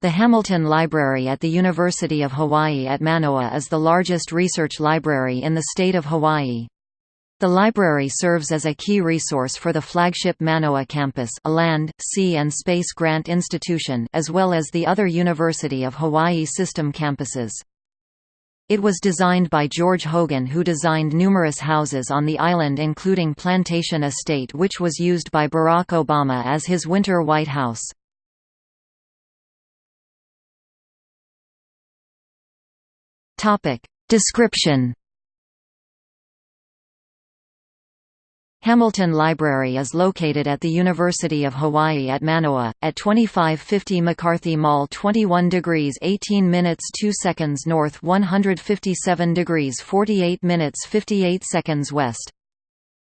The Hamilton Library at the University of Hawaii at Manoa is the largest research library in the state of Hawaii. The library serves as a key resource for the flagship Manoa campus a land, sea and space grant institution as well as the other University of Hawaii system campuses. It was designed by George Hogan who designed numerous houses on the island including Plantation Estate which was used by Barack Obama as his winter White House. Topic. Description Hamilton Library is located at the University of Hawaii at Manoa, at 2550 McCarthy Mall 21 degrees 18 minutes 2 seconds north 157 degrees 48 minutes 58 seconds west.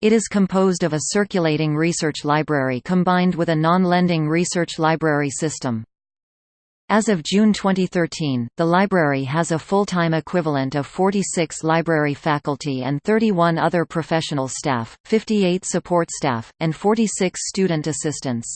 It is composed of a circulating research library combined with a non-lending research library system. As of June 2013, the library has a full-time equivalent of 46 library faculty and 31 other professional staff, 58 support staff, and 46 student assistants.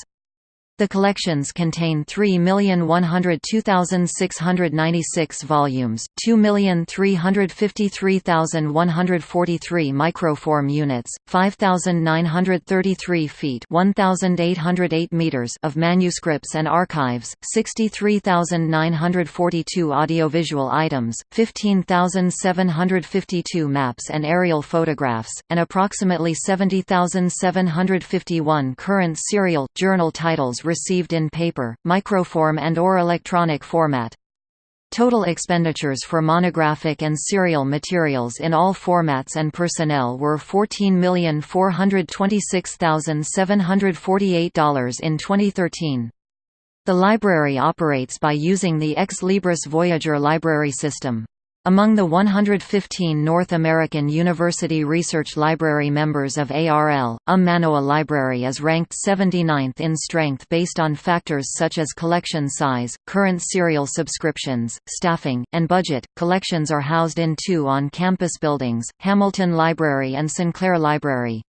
The collections contain 3,102,696 volumes, 2,353,143 microform units, 5,933 feet 1,808 meters of manuscripts and archives, 63,942 audiovisual items, 15,752 maps and aerial photographs, and approximately 70,751 current serial, journal titles received in paper, microform and or electronic format. Total expenditures for monographic and serial materials in all formats and personnel were $14,426,748 in 2013. The library operates by using the Ex Libris Voyager library system. Among the 115 North American University Research Library members of ARL, UM Manoa Library is ranked 79th in strength based on factors such as collection size, current serial subscriptions, staffing, and budget. Collections are housed in two on campus buildings Hamilton Library and Sinclair Library.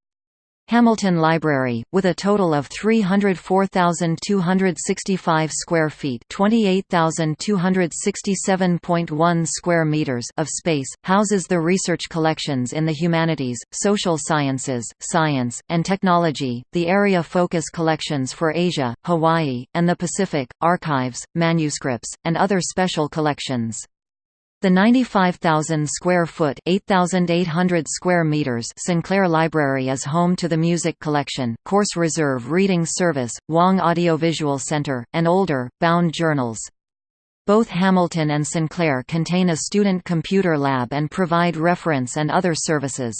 Hamilton Library, with a total of 304,265 square feet (28,267.1 square meters) of space, houses the research collections in the humanities, social sciences, science, and technology, the area focus collections for Asia, Hawaii, and the Pacific, archives, manuscripts, and other special collections. The 95,000 square foot (8,800 square meters) Sinclair Library is home to the Music Collection, Course Reserve Reading Service, Wong Audiovisual Center, and older, bound journals. Both Hamilton and Sinclair contain a student computer lab and provide reference and other services.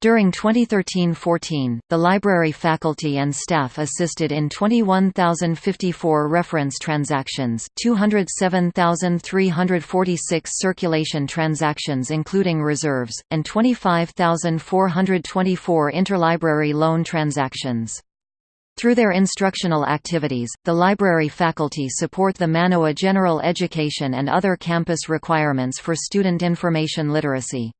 During 2013–14, the library faculty and staff assisted in 21,054 reference transactions 207,346 circulation transactions including reserves, and 25,424 interlibrary loan transactions. Through their instructional activities, the library faculty support the Manoa general education and other campus requirements for student information literacy.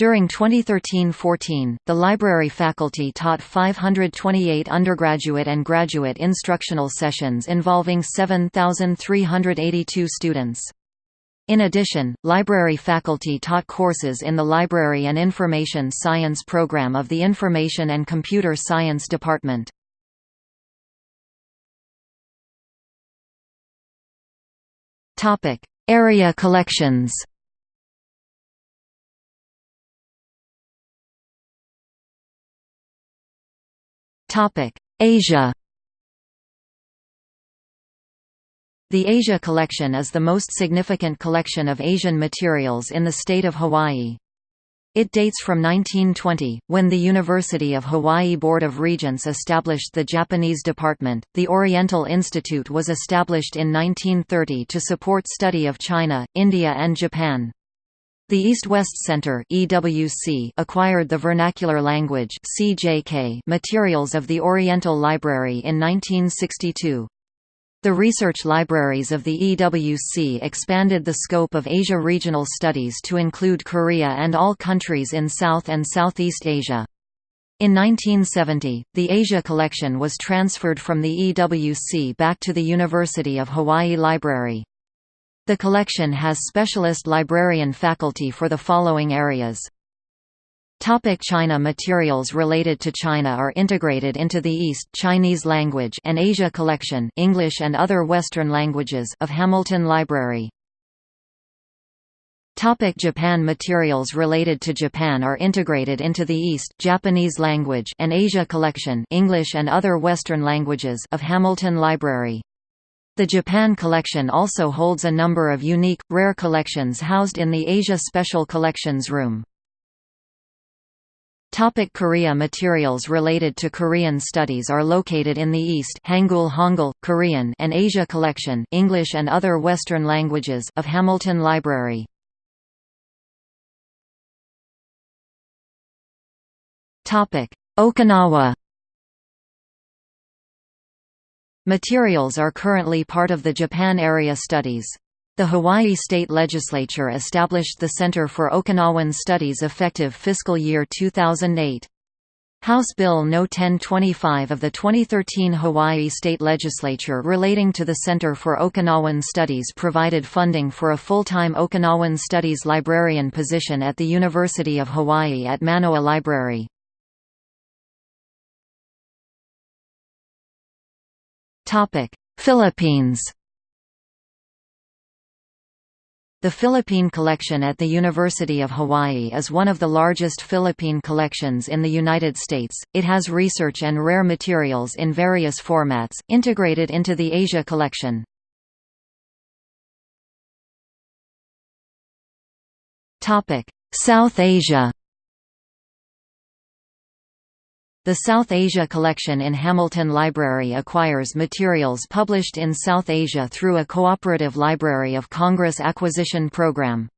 During 2013–14, the library faculty taught 528 undergraduate and graduate instructional sessions involving 7,382 students. In addition, library faculty taught courses in the Library and Information Science program of the Information and Computer Science Department. Area collections Asia The Asia Collection is the most significant collection of Asian materials in the state of Hawaii. It dates from 1920, when the University of Hawaii Board of Regents established the Japanese department. The Oriental Institute was established in 1930 to support study of China, India, and Japan. The East-West Center (EWC) acquired the vernacular language (CJK) materials of the Oriental Library in 1962. The research libraries of the EWC expanded the scope of Asia regional studies to include Korea and all countries in South and Southeast Asia. In 1970, the Asia collection was transferred from the EWC back to the University of Hawaii Library. The collection has specialist librarian faculty for the following areas. Topic China Materials related to China are integrated into the East Chinese language and Asia collection English and other Western languages of Hamilton Library. Topic Japan Materials related to Japan are integrated into the East Japanese language and Asia collection English and other Western languages of Hamilton Library. The Japan collection also holds a number of unique, rare collections housed in the Asia Special Collections Room. Topic Korea Materials related to Korean studies are located in the East Hangul Hangul, Korean and Asia Collection English and other Western languages of Hamilton Library. Okinawa Materials are currently part of the Japan Area Studies. The Hawaii State Legislature established the Center for Okinawan Studies effective fiscal year 2008. House Bill No. 1025 of the 2013 Hawaii State Legislature relating to the Center for Okinawan Studies provided funding for a full-time Okinawan Studies librarian position at the University of Hawaii at Manoa Library. Philippines The Philippine Collection at the University of Hawaii is one of the largest Philippine collections in the United States. It has research and rare materials in various formats, integrated into the Asia Collection. South Asia The South Asia Collection in Hamilton Library acquires materials published in South Asia through a cooperative Library of Congress acquisition program.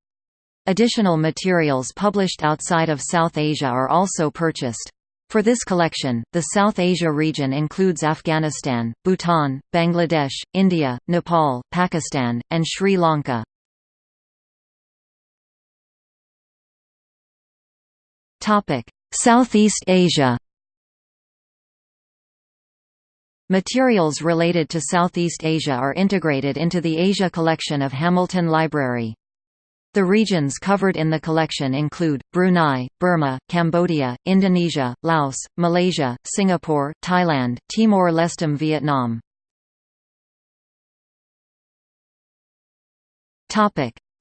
Additional materials published outside of South Asia are also purchased. For this collection, the South Asia region includes Afghanistan, Bhutan, Bangladesh, India, Nepal, Pakistan, and Sri Lanka. Southeast Asia Materials related to Southeast Asia are integrated into the Asia collection of Hamilton Library. The regions covered in the collection include, Brunei, Burma, Cambodia, Indonesia, Laos, Malaysia, Singapore, Thailand, Timor-Leste Vietnam.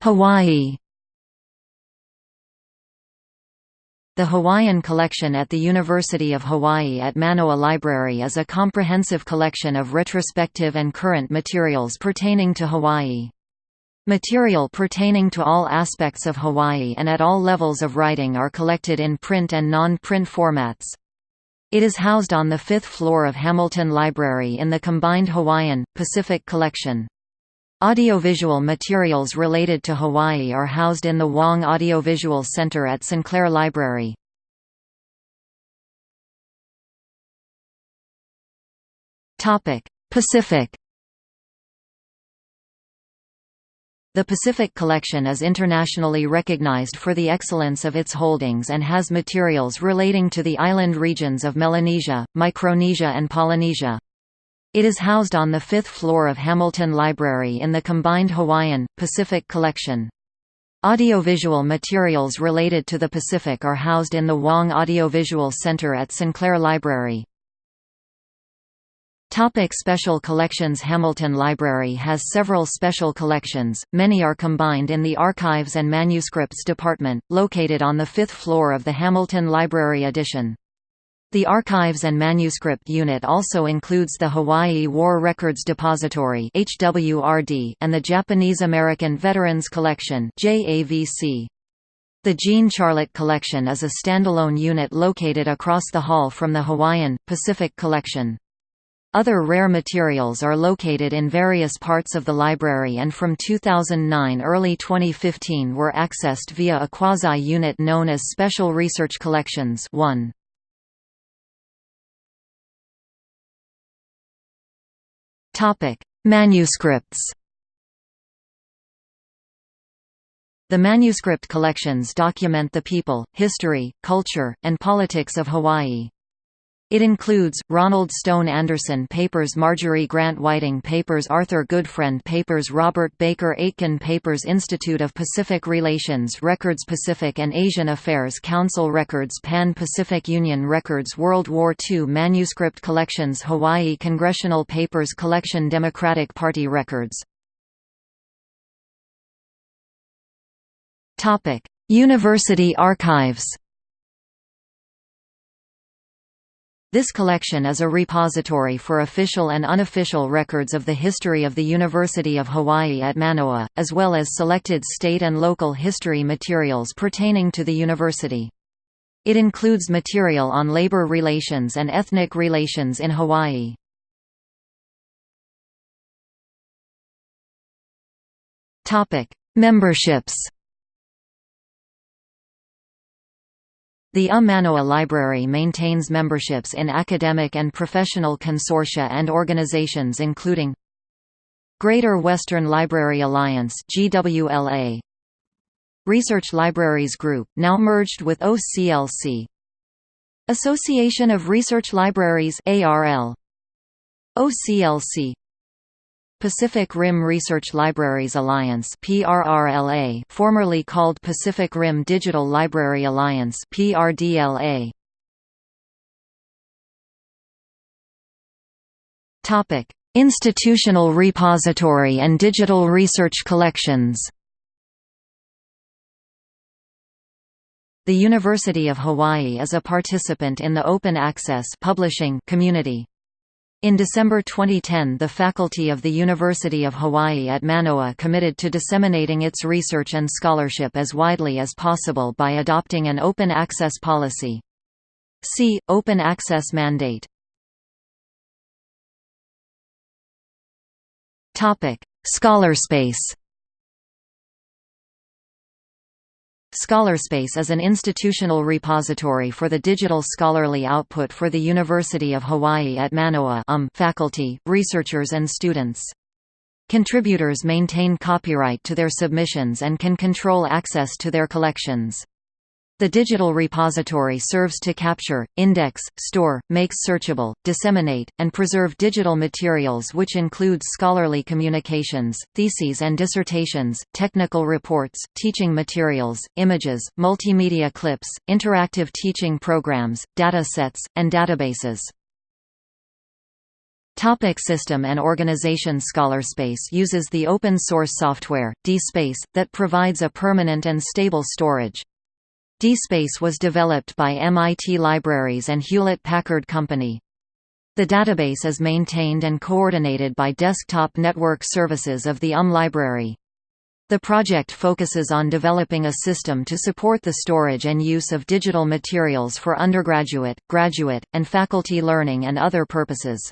Hawaii The Hawaiian Collection at the University of Hawaii at Manoa Library is a comprehensive collection of retrospective and current materials pertaining to Hawaii. Material pertaining to all aspects of Hawaii and at all levels of writing are collected in print and non-print formats. It is housed on the fifth floor of Hamilton Library in the combined Hawaiian, Pacific Collection. Audiovisual materials related to Hawaii are housed in the Wong Audiovisual Center at Sinclair Library. Pacific The Pacific Collection is internationally recognized for the excellence of its holdings and has materials relating to the island regions of Melanesia, Micronesia and Polynesia. It is housed on the fifth floor of Hamilton Library in the combined Hawaiian, Pacific collection. Audiovisual materials related to the Pacific are housed in the Wong Audiovisual Center at Sinclair Library. Topic special collections Hamilton Library has several special collections, many are combined in the Archives and Manuscripts Department, located on the fifth floor of the Hamilton Library Addition. The Archives and Manuscript Unit also includes the Hawaii War Records Depository and the Japanese American Veterans Collection. The Jean Charlot Collection is a standalone unit located across the hall from the Hawaiian Pacific Collection. Other rare materials are located in various parts of the library and from 2009 early 2015 were accessed via a quasi-unit known as Special Research Collections 1. Topic: Manuscripts. The manuscript collections document the people, history, culture, and politics of Hawaii. It includes, Ronald Stone Anderson Papers Marjorie Grant Whiting Papers Arthur Goodfriend Papers Robert Baker Aitken Papers Institute of Pacific Relations Records Pacific and Asian Affairs Council Records Pan-Pacific Union Records World War II Manuscript Collections Hawaii Congressional Papers Collection Democratic Party Records. University archives This collection is a repository for official and unofficial records of the history of the University of Hawaii at Manoa, as well as selected state and local history materials pertaining to the university. It includes material on labor relations and ethnic relations in Hawaii. Memberships The Manoa Library maintains memberships in academic and professional consortia and organizations including Greater Western Library Alliance GWLA Research Libraries Group, now merged with OCLC Association of Research Libraries ARL OCLC Pacific Rim Research Libraries Alliance PRRLA formerly called Pacific Rim Digital Library Alliance PRDLA Topic Institutional repository and digital research collections. The University of Hawaii is a participant in the open access publishing community in December 2010 the faculty of the University of Hawaii at Manoa committed to disseminating its research and scholarship as widely as possible by adopting an open access policy. See, Open Access Mandate. Scholarspace Scholarspace is an institutional repository for the digital scholarly output for the University of Hawaii at Manoa um faculty, researchers and students. Contributors maintain copyright to their submissions and can control access to their collections. The digital repository serves to capture, index, store, make searchable, disseminate, and preserve digital materials which includes scholarly communications, theses and dissertations, technical reports, teaching materials, images, multimedia clips, interactive teaching programs, data sets, and databases. Topic system and organization Scholarspace uses the open-source software, DSpace, that provides a permanent and stable storage. DSpace was developed by MIT Libraries and Hewlett-Packard Company. The database is maintained and coordinated by Desktop Network Services of the UM Library. The project focuses on developing a system to support the storage and use of digital materials for undergraduate, graduate, and faculty learning and other purposes.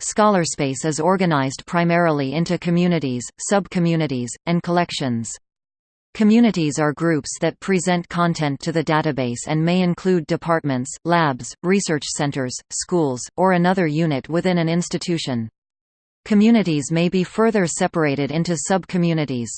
Scholarspace is organized primarily into communities, sub-communities, and collections. Communities are groups that present content to the database and may include departments, labs, research centers, schools, or another unit within an institution. Communities may be further separated into sub-communities.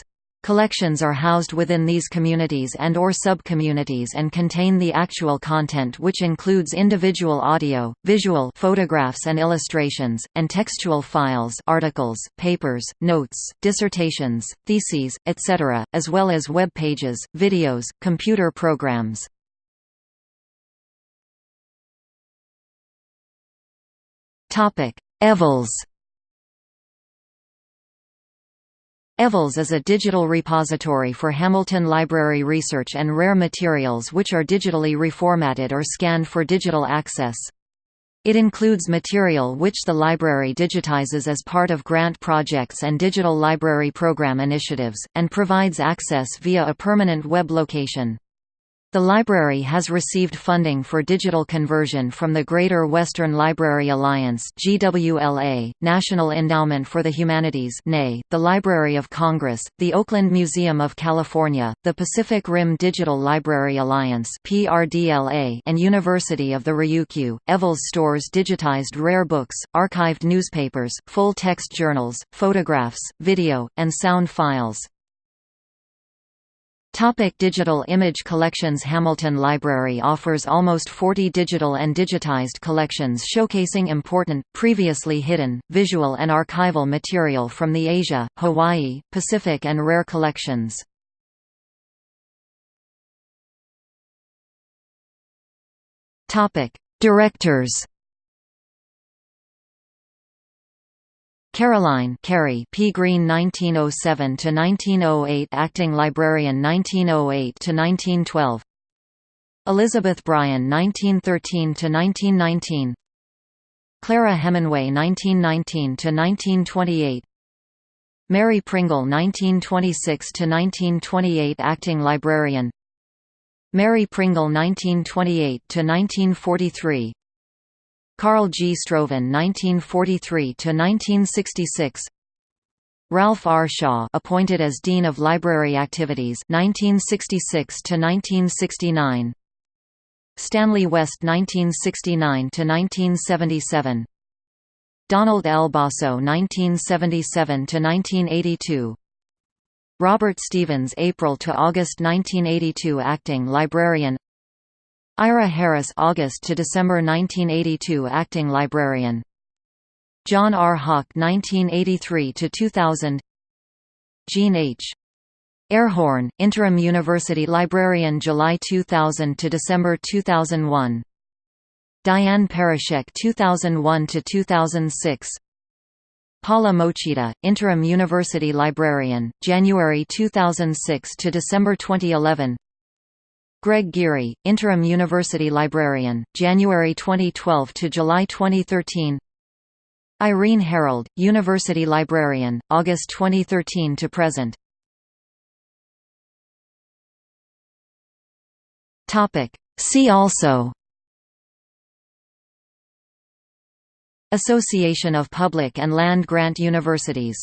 Collections are housed within these communities and or sub-communities and contain the actual content which includes individual audio, visual photographs and illustrations, and textual files articles, papers, notes, dissertations, theses, etc., as well as web pages, videos, computer programs. eVols eVols is a digital repository for Hamilton Library research and rare materials which are digitally reformatted or scanned for digital access. It includes material which the library digitizes as part of grant projects and digital library program initiatives, and provides access via a permanent web location. The library has received funding for digital conversion from the Greater Western Library Alliance (GWLA), National Endowment for the Humanities (NEH), the Library of Congress, the Oakland Museum of California, the Pacific Rim Digital Library Alliance (PRDLA), and University of the Ryukyu. eVols stores digitized rare books, archived newspapers, full-text journals, photographs, video, and sound files. Topic digital image collections Hamilton Library offers almost 40 digital and digitized collections showcasing important, previously hidden, visual and archival material from the Asia, Hawaii, Pacific and rare collections. Directors Caroline Carey P. Green 1907–1908 Acting Librarian 1908–1912 Elizabeth Bryan 1913–1919 Clara Hemingway 1919–1928 Mary Pringle 1926–1928 Acting Librarian. Mary Pringle 1928–1943 Carl G. Stroven 1943–1966 Ralph R. Shaw appointed as Dean of Library Activities 1966–1969 Stanley West 1969–1977 Donald L. Basso 1977 to 1982 Robert Stevens April to August 1982 Acting Librarian Ira Harris August to December 1982 acting librarian. John R. Haak 1983 to 2000 Jean H. Airhorn, interim university librarian July 2000 to December 2001 Diane Perushek 2001 to 2006 Paula Mochida, interim university librarian, January 2006 to December 2011 Greg Geary, Interim University Librarian, January 2012 to July 2013 Irene Herold, University Librarian, August 2013 to present. See also. Association of Public and Land Grant Universities